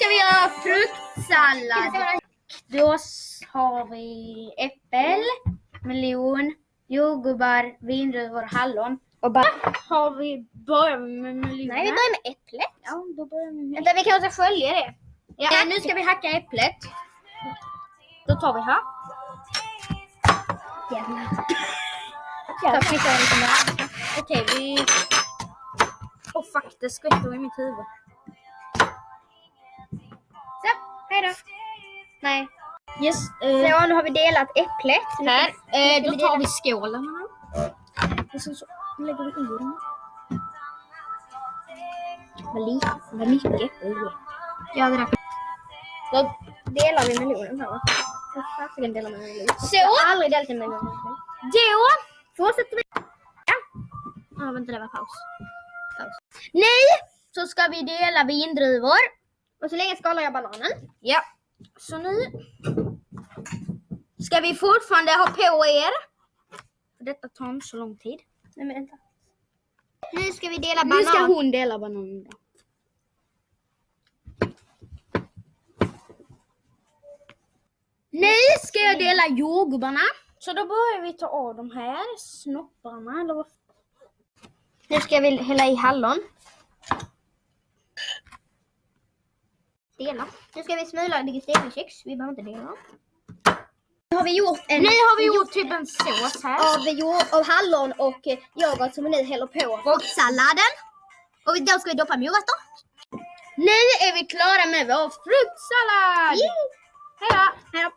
ska vi göra fruktsallad. Då har vi äppel, melon, jordgubbar, vindruvor och hallon. Och bara, Har vi börjar vi med melonen? nej, vi börjar med äpplet. Ja, då börjar vi med Vänta, vi kan också skölja det. Ja, nu ska vi hacka äpplet. Då tar vi här. Jävlar. Okej, vi... Oh, fuck, det skvätter i mitt huvud. Då. Nej. Yes, eh, Så, nu har vi delat äpplet. här. Eh, då tar vi skålen. Och sen så lägger vi i den. Vad lite, vad mycket. Ja, det där. Då delar vi melonen här va? Jag har fasiken delat med melon. Så. Jag har aldrig delat en melon. Då Fortsätter vi. Ja, vänta, det var paus. Paus. Nu så ska vi dela vindruvor. Och så länge skalar jag bananen. Ja. Så nu ska vi fortfarande ha på er. För detta tar inte så lång tid. Nej men vänta. Nu ska vi dela Nu ska banan. hon dela bananen. Nu ska jag dela jordgubbarna. Så då börjar vi ta av de här snopparna. Nu ska vi hälla i hallon. Dela. Nu ska vi smula digesteringkex. Vi behöver inte dela. Nu har vi gjort en... Nu har vi gjort typ en sås här. av, jord, av hallon och eh, yoghurt som vi nu häller på. Och vi- då ska vi doppa morötter. Nu är vi klara med vår fruktsallad! Yay! Hej då!